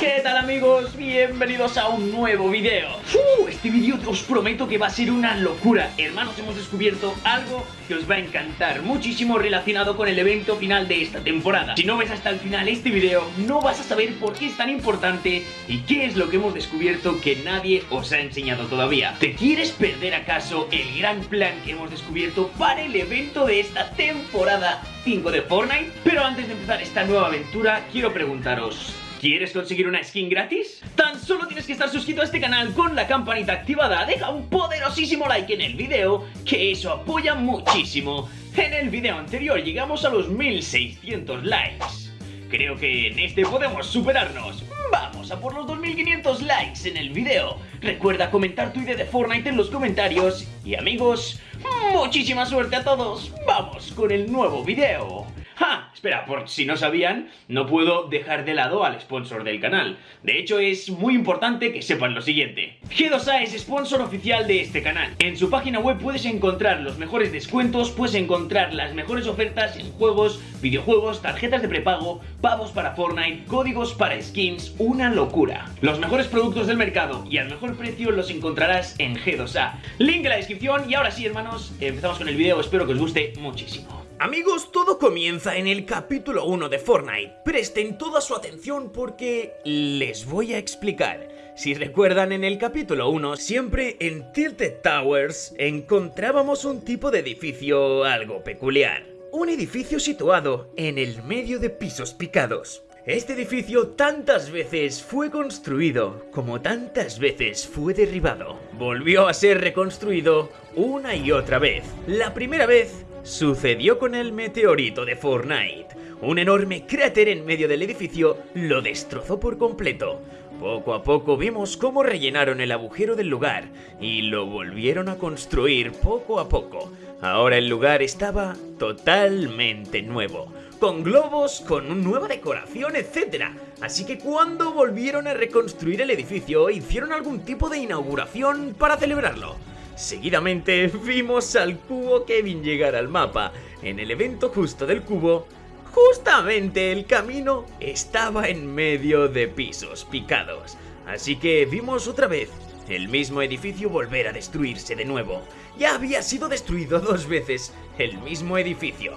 ¿Qué tal amigos? Bienvenidos a un nuevo video uh, Este vídeo os prometo que va a ser una locura Hermanos, hemos descubierto algo que os va a encantar Muchísimo relacionado con el evento final de esta temporada Si no ves hasta el final este video No vas a saber por qué es tan importante Y qué es lo que hemos descubierto que nadie os ha enseñado todavía ¿Te quieres perder acaso el gran plan que hemos descubierto para el evento de esta temporada 5 de Fortnite? Pero antes de empezar esta nueva aventura quiero preguntaros ¿Quieres conseguir una skin gratis? Tan solo tienes que estar suscrito a este canal con la campanita activada. Deja un poderosísimo like en el video, que eso apoya muchísimo. En el video anterior llegamos a los 1600 likes. Creo que en este podemos superarnos. Vamos a por los 2500 likes en el video. Recuerda comentar tu idea de Fortnite en los comentarios. Y amigos, muchísima suerte a todos. Vamos con el nuevo video. Espera, por si no sabían, no puedo dejar de lado al sponsor del canal. De hecho, es muy importante que sepan lo siguiente. G2A es sponsor oficial de este canal. En su página web puedes encontrar los mejores descuentos, puedes encontrar las mejores ofertas en juegos, videojuegos, tarjetas de prepago, pavos para Fortnite, códigos para skins, una locura. Los mejores productos del mercado y al mejor precio los encontrarás en G2A. Link en la descripción y ahora sí, hermanos, empezamos con el video, espero que os guste muchísimo. Amigos, todo comienza en el capítulo 1 de Fortnite. Presten toda su atención porque les voy a explicar. Si recuerdan en el capítulo 1, siempre en Tilted Towers encontrábamos un tipo de edificio algo peculiar. Un edificio situado en el medio de pisos picados. Este edificio tantas veces fue construido como tantas veces fue derribado. Volvió a ser reconstruido una y otra vez. La primera vez Sucedió con el meteorito de Fortnite. Un enorme cráter en medio del edificio lo destrozó por completo. Poco a poco vimos cómo rellenaron el agujero del lugar y lo volvieron a construir poco a poco. Ahora el lugar estaba totalmente nuevo, con globos, con nueva decoración, etc. Así que cuando volvieron a reconstruir el edificio, hicieron algún tipo de inauguración para celebrarlo. Seguidamente vimos al cubo Kevin llegar al mapa. En el evento justo del cubo, justamente el camino estaba en medio de pisos picados. Así que vimos otra vez el mismo edificio volver a destruirse de nuevo. Ya había sido destruido dos veces el mismo edificio.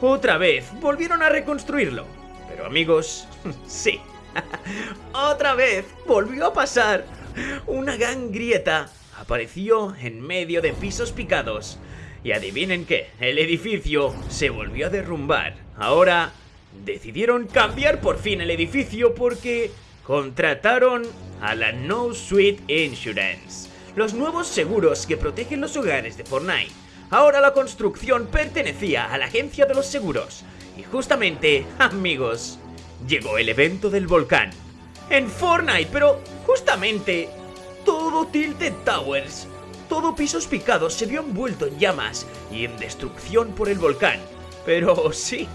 Otra vez volvieron a reconstruirlo. Pero amigos, sí. otra vez volvió a pasar una gran grieta apareció en medio de pisos picados. Y adivinen qué, el edificio se volvió a derrumbar. Ahora decidieron cambiar por fin el edificio porque contrataron a la No Suite Insurance, los nuevos seguros que protegen los hogares de Fortnite. Ahora la construcción pertenecía a la agencia de los seguros. Y justamente, amigos, llegó el evento del volcán. En Fortnite, pero justamente todo Tilted Towers, todo pisos picados se vio envuelto en llamas y en destrucción por el volcán. Pero sí,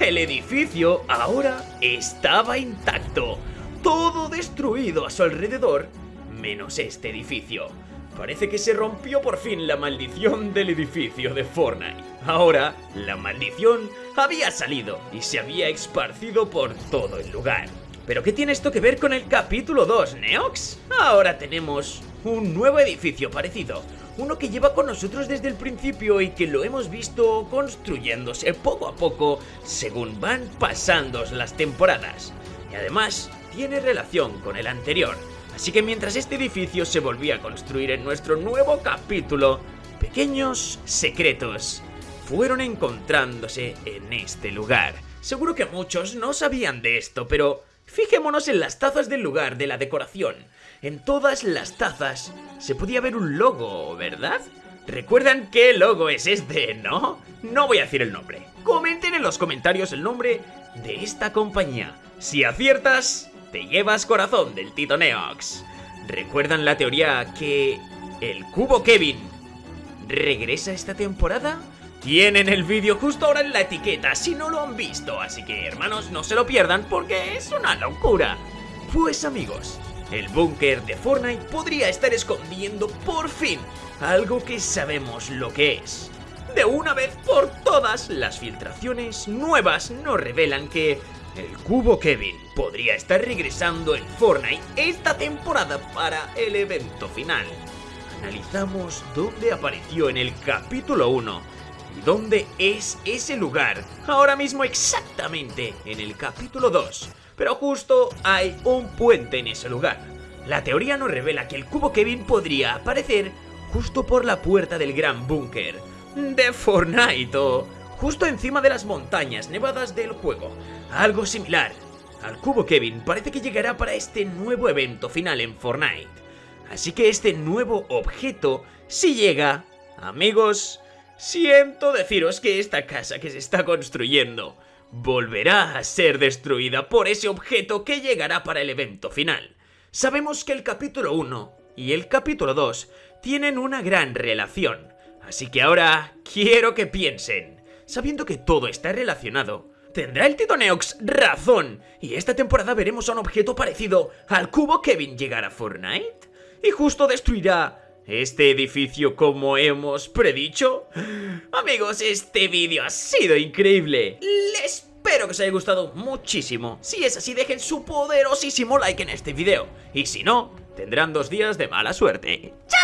el edificio ahora estaba intacto, todo destruido a su alrededor, menos este edificio. Parece que se rompió por fin la maldición del edificio de Fortnite. Ahora, la maldición había salido y se había esparcido por todo el lugar. ¿Pero qué tiene esto que ver con el capítulo 2, Neox? Ahora tenemos un nuevo edificio parecido, uno que lleva con nosotros desde el principio y que lo hemos visto construyéndose poco a poco según van pasando las temporadas. Y además tiene relación con el anterior, así que mientras este edificio se volvía a construir en nuestro nuevo capítulo, pequeños secretos fueron encontrándose en este lugar. Seguro que muchos no sabían de esto, pero Fijémonos en las tazas del lugar de la decoración. En todas las tazas se podía ver un logo, ¿verdad? ¿Recuerdan qué logo es este, no? No voy a decir el nombre. Comenten en los comentarios el nombre de esta compañía. Si aciertas, te llevas corazón del Tito Neox. ¿Recuerdan la teoría que el cubo Kevin regresa esta temporada? Tienen el vídeo justo ahora en la etiqueta si no lo han visto, así que hermanos no se lo pierdan porque es una locura. Pues amigos, el búnker de Fortnite podría estar escondiendo por fin algo que sabemos lo que es. De una vez por todas, las filtraciones nuevas nos revelan que el cubo Kevin podría estar regresando en Fortnite esta temporada para el evento final. Analizamos dónde apareció en el capítulo 1 y dónde es ese lugar ahora mismo exactamente en el capítulo 2. Pero justo hay un puente en ese lugar. La teoría nos revela que el cubo Kevin podría aparecer justo por la puerta del gran búnker de Fortnite o justo encima de las montañas nevadas del juego. Algo similar. Al cubo Kevin parece que llegará para este nuevo evento final en Fortnite. Así que este nuevo objeto, si llega, amigos, siento deciros que esta casa que se está construyendo volverá a ser destruida por ese objeto que llegará para el evento final. Sabemos que el capítulo 1 y el capítulo 2 tienen una gran relación, así que ahora quiero que piensen, sabiendo que todo está relacionado, ¿tendrá el Titoneox razón? Y esta temporada veremos a un objeto parecido al cubo Kevin llegar a Fortnite y justo destruirá este edificio como hemos predicho. Amigos, este vídeo ha sido increíble. Les Espero que os haya gustado muchísimo. Si es así, dejen su poderosísimo like en este video. Y si no, tendrán dos días de mala suerte. ¡Chao!